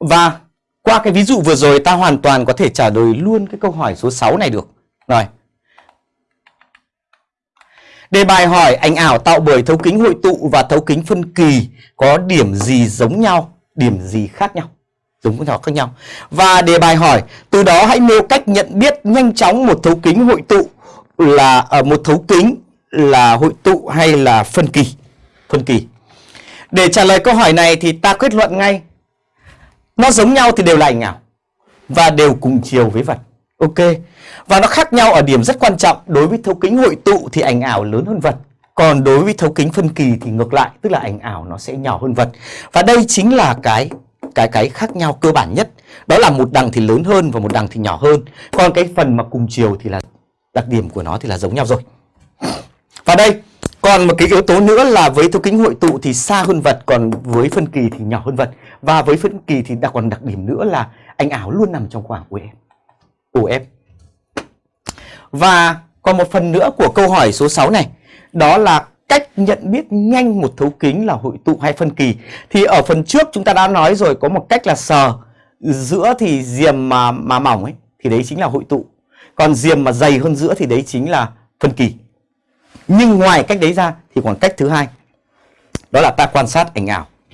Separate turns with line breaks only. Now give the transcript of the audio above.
Và qua cái ví dụ vừa rồi ta hoàn toàn có thể trả lời luôn cái câu hỏi số 6 này được. Rồi. Đề bài hỏi ảnh ảo tạo bởi thấu kính hội tụ và thấu kính phân kỳ có điểm gì giống nhau, điểm gì khác nhau? Giống nhau khác nhau. Và đề bài hỏi từ đó hãy nêu cách nhận biết nhanh chóng một thấu kính hội tụ là ở uh, một thấu kính là hội tụ hay là phân kỳ. Phân kỳ. Để trả lời câu hỏi này thì ta kết luận ngay nó giống nhau thì đều là ảnh ảo và đều cùng chiều với vật. Ok. Và nó khác nhau ở điểm rất quan trọng, đối với thấu kính hội tụ thì ảnh ảo lớn hơn vật. Còn đối với thấu kính phân kỳ thì ngược lại, tức là ảnh ảo nó sẽ nhỏ hơn vật. Và đây chính là cái cái cái khác nhau cơ bản nhất. Đó là một đằng thì lớn hơn và một đằng thì nhỏ hơn. Còn cái phần mà cùng chiều thì là đặc điểm của nó thì là giống nhau rồi. Và đây, còn một cái yếu tố nữa là với thấu kính hội tụ thì xa hơn vật, còn với phân kỳ thì nhỏ hơn vật. Và với phân kỳ thì đặc còn đặc điểm nữa là Anh ảo luôn nằm trong khoảng của em Và còn một phần nữa của câu hỏi số 6 này, đó là cách nhận biết nhanh một thấu kính là hội tụ hay phân kỳ. Thì ở phần trước chúng ta đã nói rồi có một cách là sờ giữa thì diềm mà mà mỏng ấy thì đấy chính là hội tụ. Còn diềm mà dày hơn giữa thì đấy chính là phân kỳ. Nhưng ngoài cách đấy ra thì còn cách thứ hai. Đó là ta quan sát ảnh ảo